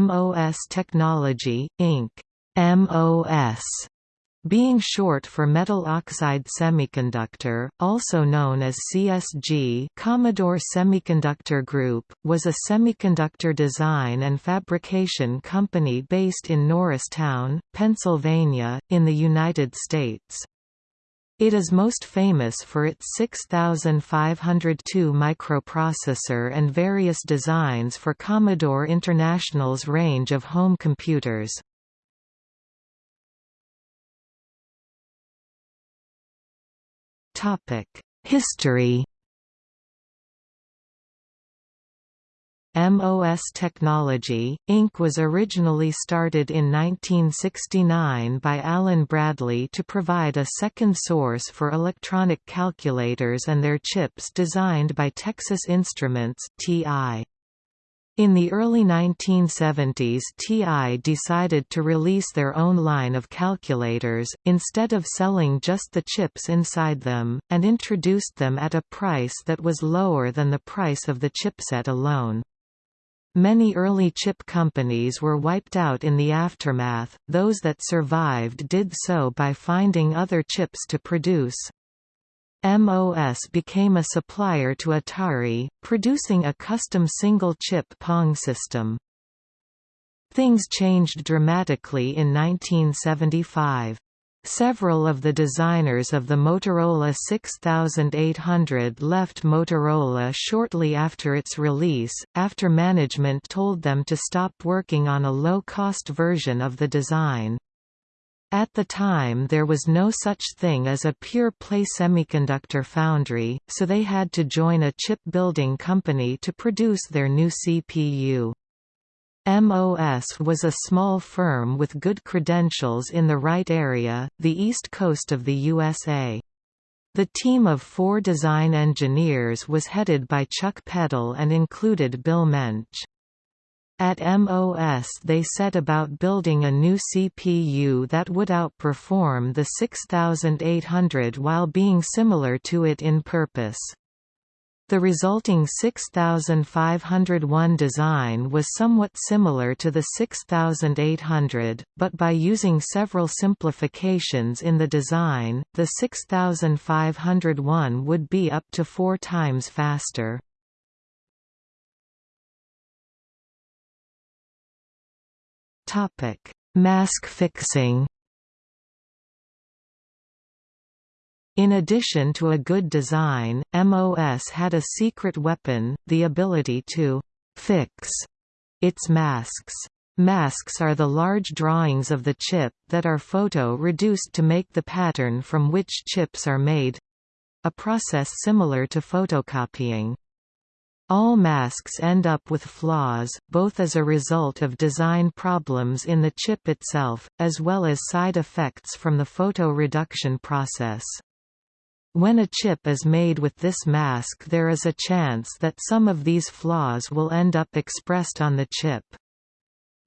MOS Technology, Inc. MOS being short for metal oxide semiconductor, also known as CSG Commodore Semiconductor Group, was a semiconductor design and fabrication company based in Norristown, Pennsylvania, in the United States. It is most famous for its 6502 microprocessor and various designs for Commodore International's range of home computers. History MOS Technology, Inc. was originally started in 1969 by Alan Bradley to provide a second source for electronic calculators and their chips designed by Texas Instruments TI. In the early 1970s TI decided to release their own line of calculators, instead of selling just the chips inside them, and introduced them at a price that was lower than the price of the chipset alone. Many early chip companies were wiped out in the aftermath, those that survived did so by finding other chips to produce. MOS became a supplier to Atari, producing a custom single-chip Pong system. Things changed dramatically in 1975. Several of the designers of the Motorola 6800 left Motorola shortly after its release, after management told them to stop working on a low-cost version of the design. At the time there was no such thing as a pure-play semiconductor foundry, so they had to join a chip-building company to produce their new CPU. MOS was a small firm with good credentials in the right area, the east coast of the USA. The team of four design engineers was headed by Chuck Peddle and included Bill Mensch. At MOS they set about building a new CPU that would outperform the 6800 while being similar to it in purpose. The resulting 6501 design was somewhat similar to the 6800, but by using several simplifications in the design, the 6501 would be up to four times faster. Mask fixing. In addition to a good design, MOS had a secret weapon, the ability to «fix» its masks. Masks are the large drawings of the chip that are photo-reduced to make the pattern from which chips are made—a process similar to photocopying. All masks end up with flaws, both as a result of design problems in the chip itself, as well as side effects from the photo reduction process. When a chip is made with this mask there is a chance that some of these flaws will end up expressed on the chip.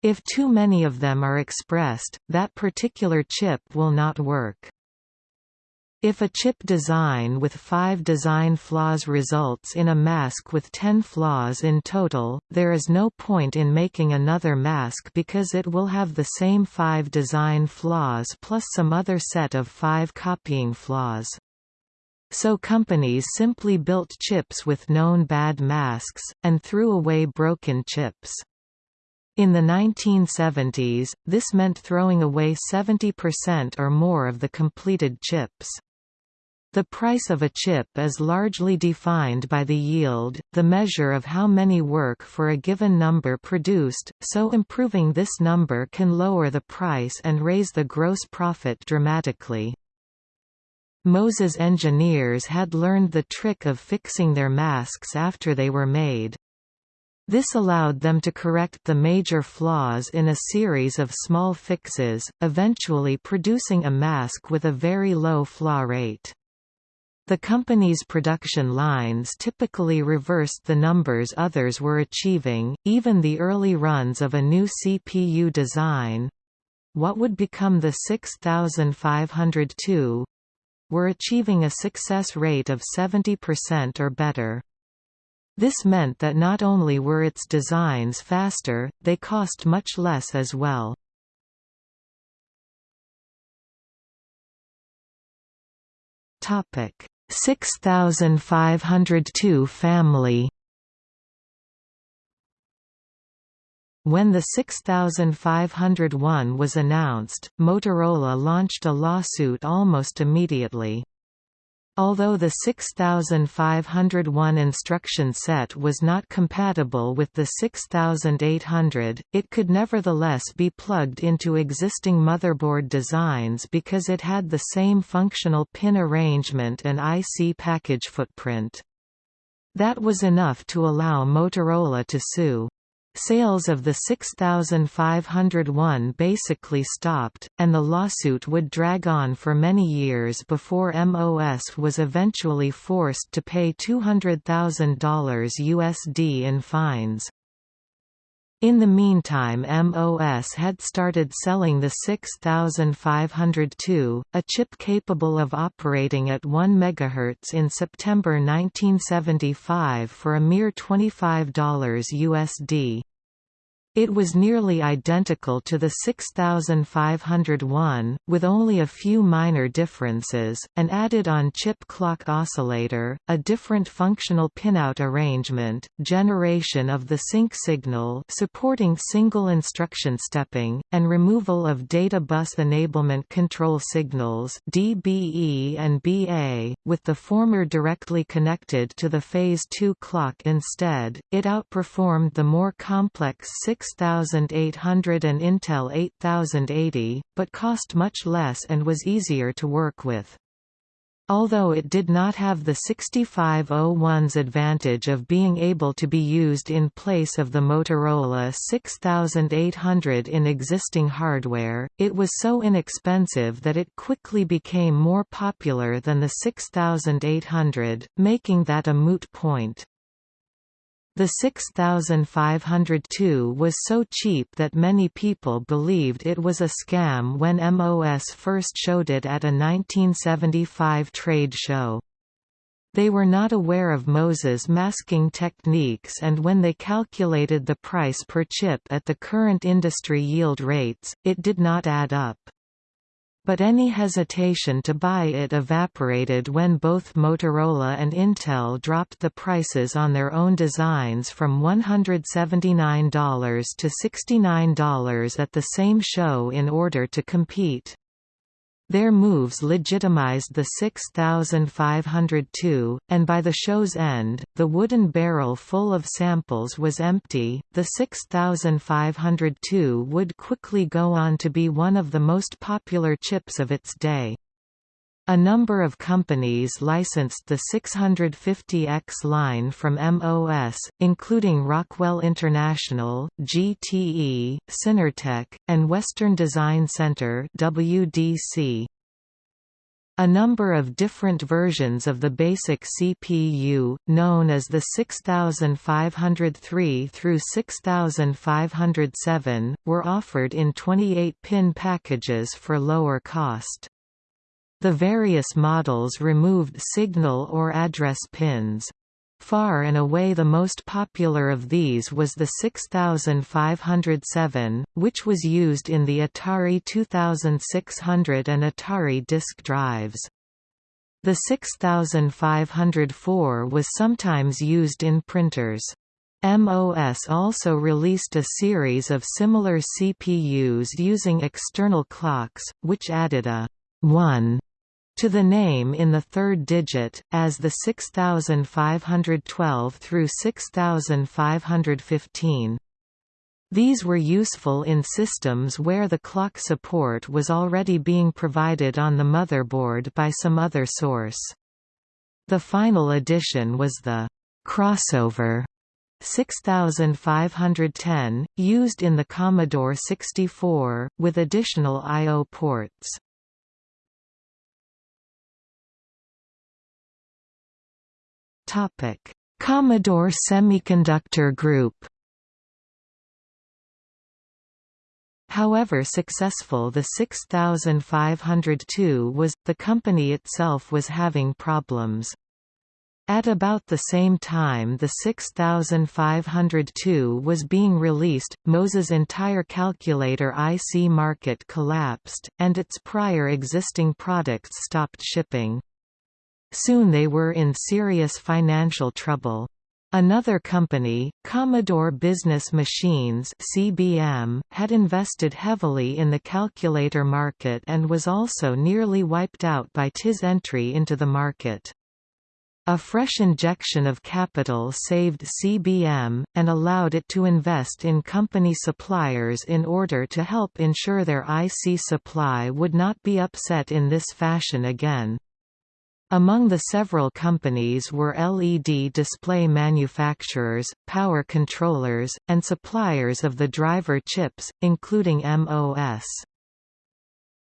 If too many of them are expressed, that particular chip will not work. If a chip design with 5 design flaws results in a mask with 10 flaws in total, there is no point in making another mask because it will have the same 5 design flaws plus some other set of 5 copying flaws. So companies simply built chips with known bad masks, and threw away broken chips. In the 1970s, this meant throwing away 70% or more of the completed chips. The price of a chip is largely defined by the yield, the measure of how many work for a given number produced, so improving this number can lower the price and raise the gross profit dramatically. MOS's engineers had learned the trick of fixing their masks after they were made. This allowed them to correct the major flaws in a series of small fixes, eventually producing a mask with a very low flaw rate. The company's production lines typically reversed the numbers others were achieving, even the early runs of a new CPU design—what would become the 6502—were achieving a success rate of 70% or better. This meant that not only were its designs faster, they cost much less as well. Topic 6502 family When the 6501 was announced, Motorola launched a lawsuit almost immediately. Although the 6501 instruction set was not compatible with the 6800, it could nevertheless be plugged into existing motherboard designs because it had the same functional pin arrangement and IC package footprint. That was enough to allow Motorola to sue. Sales of the 6501 basically stopped, and the lawsuit would drag on for many years before MOS was eventually forced to pay $200,000 USD in fines. In the meantime MOS had started selling the 6502, a chip capable of operating at 1 MHz in September 1975 for a mere $25 USD. It was nearly identical to the 6501, with only a few minor differences, an added-on-chip clock oscillator, a different functional pinout arrangement, generation of the sync signal supporting single instruction stepping, and removal of data bus enablement control signals DBE and BA, with the former directly connected to the Phase 2 clock instead. It outperformed the more complex 6 6800 and Intel 8080, but cost much less and was easier to work with. Although it did not have the 6501's advantage of being able to be used in place of the Motorola 6800 in existing hardware, it was so inexpensive that it quickly became more popular than the 6800, making that a moot point. The 6502 was so cheap that many people believed it was a scam when MOS first showed it at a 1975 trade show. They were not aware of MOS's masking techniques and when they calculated the price per chip at the current industry yield rates, it did not add up. But any hesitation to buy it evaporated when both Motorola and Intel dropped the prices on their own designs from $179 to $69 at the same show in order to compete. Their moves legitimized the 6502, and by the show's end, the wooden barrel full of samples was empty. The 6502 would quickly go on to be one of the most popular chips of its day. A number of companies licensed the 650X line from MOS, including Rockwell International, GTE, Synertek, and Western Design Center WDC. A number of different versions of the basic CPU, known as the 6503 through 6507, were offered in 28-pin packages for lower cost. The various models removed signal or address pins. Far and away the most popular of these was the 6507, which was used in the Atari 2600 and Atari disk drives. The 6504 was sometimes used in printers. MOS also released a series of similar CPUs using external clocks, which added a 1 to the name in the third digit, as the 6512 through 6515. These were useful in systems where the clock support was already being provided on the motherboard by some other source. The final addition was the crossover 6510, used in the Commodore 64, with additional I.O. ports. Commodore Semiconductor Group However successful the 6502 was, the company itself was having problems. At about the same time the 6502 was being released, MOS's entire calculator IC market collapsed, and its prior existing products stopped shipping. Soon they were in serious financial trouble. Another company, Commodore Business Machines (CBM), had invested heavily in the calculator market and was also nearly wiped out by TI's entry into the market. A fresh injection of capital saved CBM, and allowed it to invest in company suppliers in order to help ensure their IC supply would not be upset in this fashion again. Among the several companies were LED display manufacturers, power controllers, and suppliers of the driver chips, including MOS.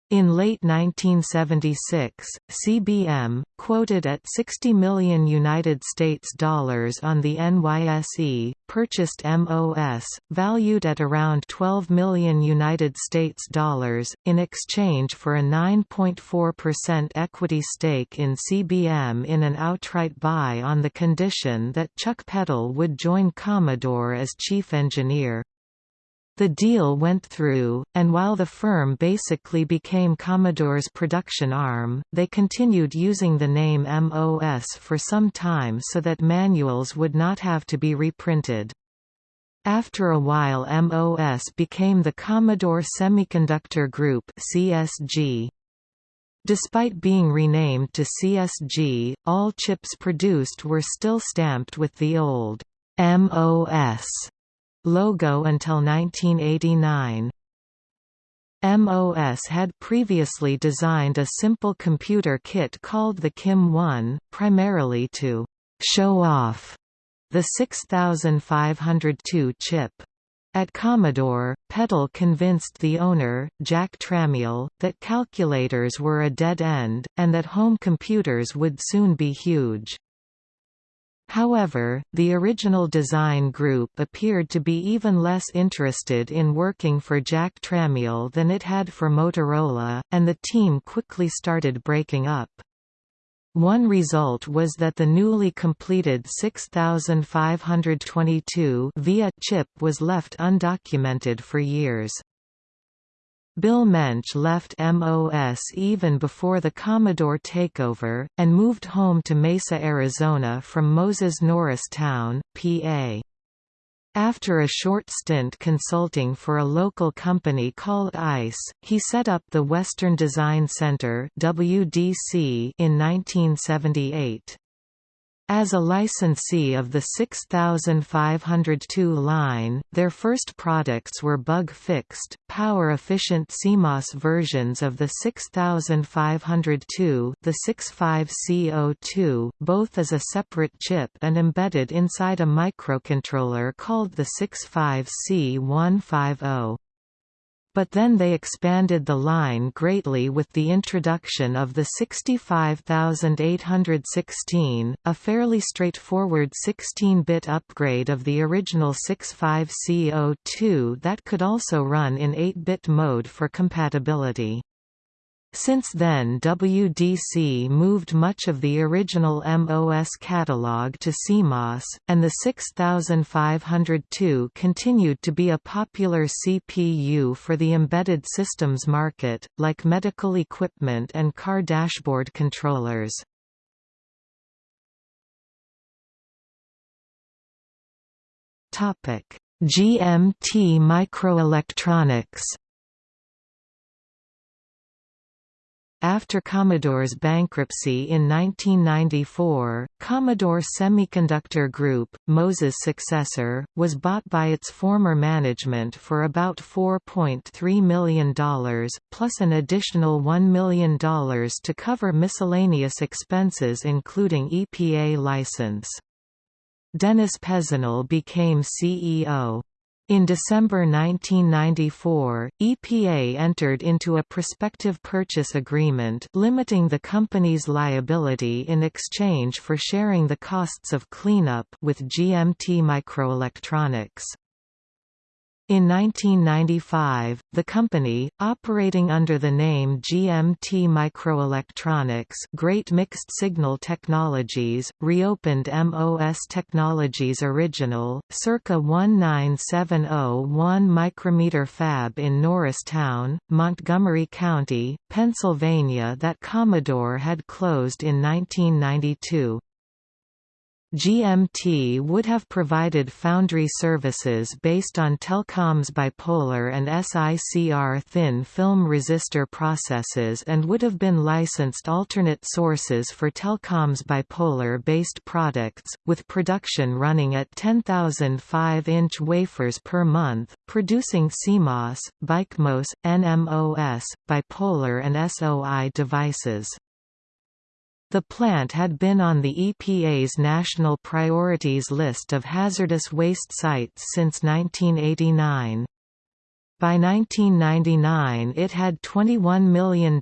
In late 1976, CBM, quoted at 60 million United States dollars on the NYSE, purchased MOS, valued at around 12 million United States dollars, in exchange for a 9.4% equity stake in CBM in an outright buy on the condition that Chuck Peddle would join Commodore as chief engineer. The deal went through, and while the firm basically became Commodore's production arm, they continued using the name MOS for some time so that manuals would not have to be reprinted. After a while MOS became the Commodore Semiconductor Group CSG. Despite being renamed to CSG, all chips produced were still stamped with the old MOS logo until 1989. MOS had previously designed a simple computer kit called the KIM-1, primarily to «show off» the 6502 chip. At Commodore, Peddle convinced the owner, Jack Tramiel, that calculators were a dead end, and that home computers would soon be huge. However, the original design group appeared to be even less interested in working for Jack Tramiel than it had for Motorola, and the team quickly started breaking up. One result was that the newly completed 6522 VIA chip was left undocumented for years. Bill Mensch left MOS even before the Commodore takeover, and moved home to Mesa, Arizona from MOS's Norristown, PA. After a short stint consulting for a local company called ICE, he set up the Western Design Center WDC in 1978. As a licensee of the 6502 line, their first products were bug-fixed, power-efficient CMOS versions of the 6502 the 65C02, both as a separate chip and embedded inside a microcontroller called the 65C150 but then they expanded the line greatly with the introduction of the 65816, a fairly straightforward 16-bit upgrade of the original 65C02 that could also run in 8-bit mode for compatibility. Since then WDC moved much of the original MOS catalog to CMOS, and the 6502 continued to be a popular CPU for the embedded systems market, like medical equipment and car dashboard controllers. GMT Microelectronics After Commodore's bankruptcy in 1994, Commodore Semiconductor Group, MOS's successor, was bought by its former management for about $4.3 million, plus an additional $1 million to cover miscellaneous expenses including EPA license. Dennis Peasenell became CEO. In December 1994, EPA entered into a prospective purchase agreement limiting the company's liability in exchange for sharing the costs of cleanup with GMT Microelectronics. In 1995, the company, operating under the name GMT Microelectronics Great Mixed Signal Technologies, reopened MOS Technologies Original, circa 19701 micrometer fab in Norristown, Montgomery County, Pennsylvania that Commodore had closed in 1992. GMT would have provided foundry services based on Telcom's bipolar and SICR thin film resistor processes and would have been licensed alternate sources for Telcom's bipolar-based products, with production running at 10,000 5-inch wafers per month, producing CMOS, BICMOS, NMOS, bipolar and SOI devices. The plant had been on the EPA's National Priorities list of hazardous waste sites since 1989. By 1999 it had $21 million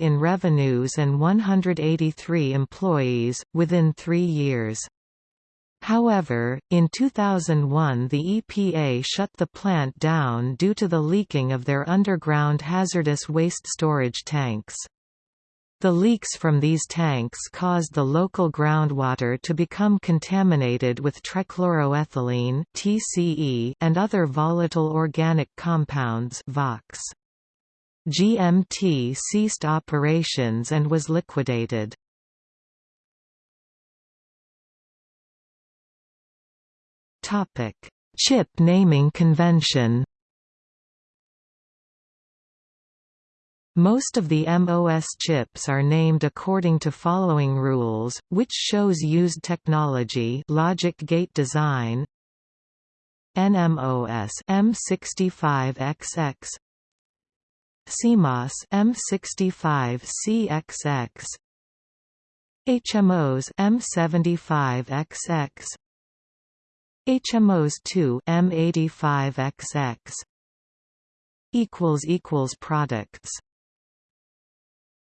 in revenues and 183 employees, within three years. However, in 2001 the EPA shut the plant down due to the leaking of their underground hazardous waste storage tanks. The leaks from these tanks caused the local groundwater to become contaminated with trichloroethylene (TCE) and other volatile organic compounds. GMT ceased operations and was liquidated. Topic: Chip naming convention. Most of the MOS chips are named according to following rules, which shows used technology logic gate design NMOS M65XX CMOS M65CXX HMOS M75XX HMOS 2 M85XX equals equals products